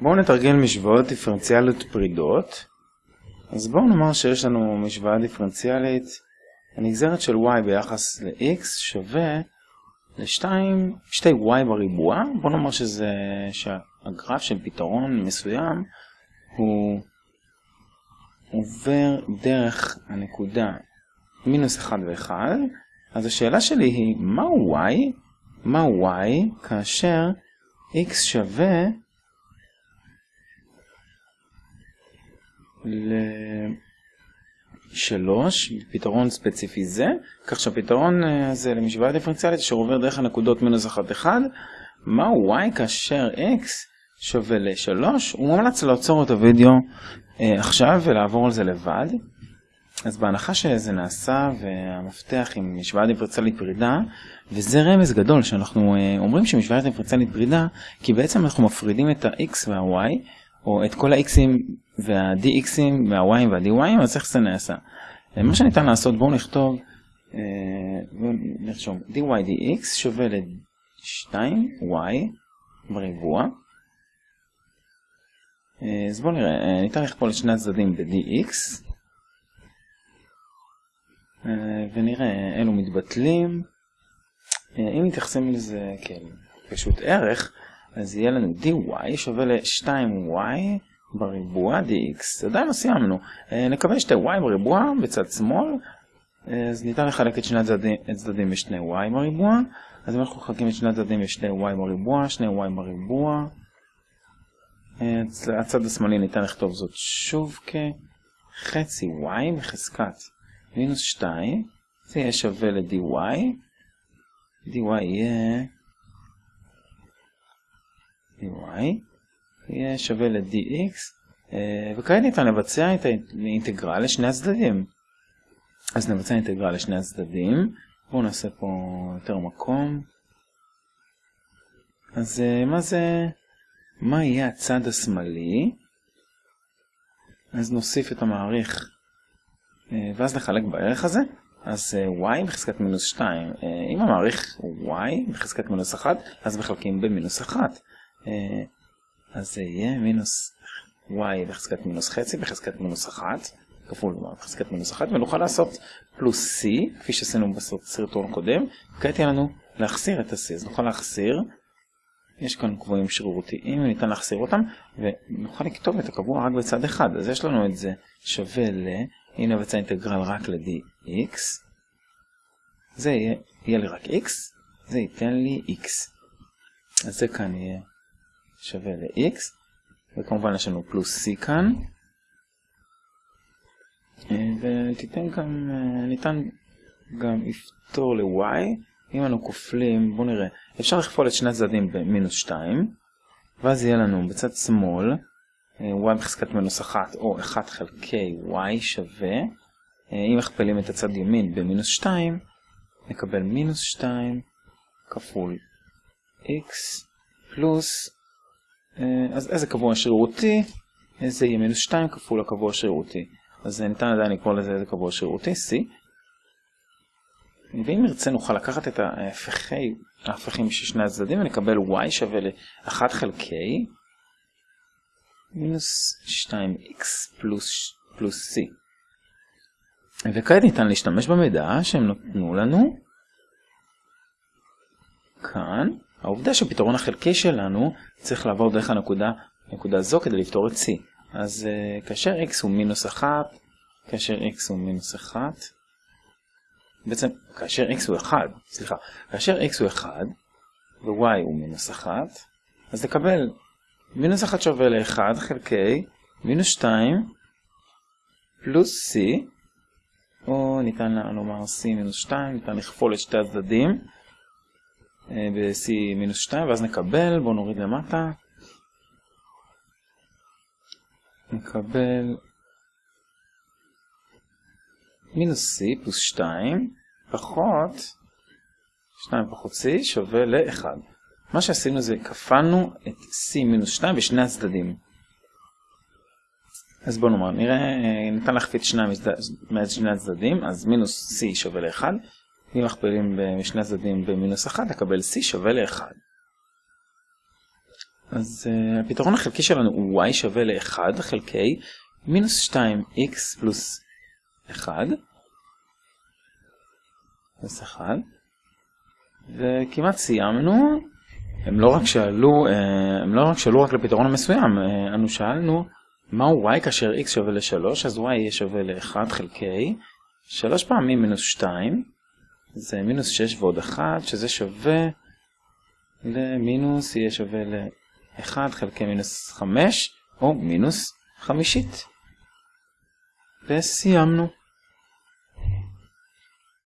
בואו נתרגל משוואות דיפרנציאליות פרידות. אז בואו נאמר שיש לנו משוואה דיפרנציאלית, הנגזרת של y ביחס ל-x שווה ל-2, 2y בריבוע. בואו נאמר שזה, שהגרף של פתרון מסוים הוא עובר דרך הנקודה מינוס 1 ו-1. אז השאלה שלי היא, מהו y? מהו y כאשר x שווה לשלוש, פתרון ספציפי זה, כך שהפתרון הזה למשוואה דיפרנציאלית שעובר דרך הנקודות מינוס 1 1, מהו y כאשר x שווה ל-3, הוא מומלץ לעצור את הוידאו אה, עכשיו ולעבור על זה לבד. אז בהנחה שזה נעשה והמפתח עם משוואה דיפרנציאלית פרידה, וזה רמז גדול שאנחנו אה, אומרים שמשוואה דיפרנציאלית פרידה, כי בעצם אנחנו מפרידים את ה-x וה-y, או את כל ה-x'ים וה-dx'ים וה-y'ים וה-dy'ים, אז זה נעשה? אה, מה שניתן לעשות, בואו נכתוב, בואו נרשום, dy dx שווה ל-2y בריבוע. אז בואו נראה, ניתן לכפול את שני הצדדים ב-dx. ונראה אלו מתבטלים. אם מתייחסים לזה כפשוט ערך, אז יהיה לנו dy שווה ל-2y בריבוע dx. עדיין לא סיימנו. נקווה שתי y בריבוע בצד שמאל, אז ניתן לחלק את שני הצדדים, בשני y בריבוע. אז אם אנחנו מחלקים את שני הצדדים בשני y בריבוע, שני y בריבוע. הצד השמאלי ניתן לכתוב זאת שוב כחצי y בחזקת מינוס 2, זה יהיה שווה ל-dy, dy יהיה, dy יהיה שווה ל-dx, וכעת ניתן לבצע את האינטגרל לשני הצדדים. אז נבצע אינטגרל לשני הצדדים, בואו נעשה פה יותר מקום. אז מה זה, מה יהיה הצד השמאלי? אז נוסיף את המעריך ואז נחלק בערך הזה, אז y בחזקת מינוס 2, אם המעריך y בחזקת מינוס 1, אז מחלקים במינוס 1. אז זה יהיה מינוס y בחזקת מינוס חצי בחזקת מינוס 1, כפול y בחזקת מינוס 1, ונוכל לעשות פלוס c, כפי שעשינו בסרטון הקודם, וכעת יהיה לנו להחסיר את ה-c, אז נוכל להחסיר, יש כאן קבועים שרירותיים, ניתן להחסיר אותם, ונוכל לכתוב את הקבוע רק בצד אחד, אז יש לנו את זה שווה ל... אם נבצע אינטגרל רק ל-dx, זה יהיה, יהיה לי רק x, זה ייתן לי x. אז זה כאן יהיה שווה ל-x, וכמובן יש לנו פלוס c כאן, ותיתן גם, ניתן גם לפתור ל-y, אם אנו כופלים, בואו נראה, אפשר לכפול את שני הצדדים במינוס 2, ואז יהיה לנו בצד שמאל, y בחזקת מינוס 1 או 1 חלקי y שווה, אם מכפלים את הצד ימין במינוס 2, נקבל מינוס 2 כפול x פלוס, אז איזה קבוע שרירותי? זה יהיה מינוס 2 כפול הקבוע שרירותי. אז ניתן עדיין לקרוא לזה איזה קבוע שרירותי, c. ואם נרצה נוכל לקחת את ההפכים, ההפכים של שני הצדדים ונקבל y שווה ל-1 חלקי מינוס 2x פלוס, פלוס c. וכעת ניתן להשתמש במידע שהם נתנו לנו כאן. העובדה שפתרון החלקי שלנו צריך לעבור דרך הנקודה נקודה זו כדי לפתור את c. אז uh, כאשר x הוא מינוס 1, כאשר x הוא מינוס 1, בעצם כאשר x הוא 1, סליחה, כאשר x הוא 1 ו-y הוא מינוס 1, אז נקבל מינוס 1 שווה ל-1 חלקי מינוס 2 פלוס c, או ניתן לומר c מינוס 2, ניתן לכפול את שתי הצדדים ב-c מינוס 2, ואז נקבל, בואו נוריד למטה, נקבל מינוס c פלוס 2 פחות 2 פחות c שווה ל-1. מה שעשינו זה כפלנו את c מינוס 2 בשני הצדדים. אז בואו נאמר, נראה, ניתן להכפיל שניים משני הצדדים, אז מינוס c שווה ל-1. אם מכפילים בשני הצדדים במינוס 1, נקבל c שווה ל-1. אז uh, הפתרון החלקי שלנו הוא y שווה ל-1 חלקי מינוס 2x פלוס 1. פלוס 1. וכמעט סיימנו. הם לא רק שאלו, uh, הם לא רק שאלו רק לפתרון המסוים, uh, אנו שאלנו מהו y כאשר x שווה ל-3, אז y יהיה שווה ל-1 חלקי 3 פעמים מינוס 2, זה מינוס 6 ועוד 1, שזה שווה למינוס, יהיה שווה ל-1 חלקי מינוס 5, או מינוס חמישית. וסיימנו.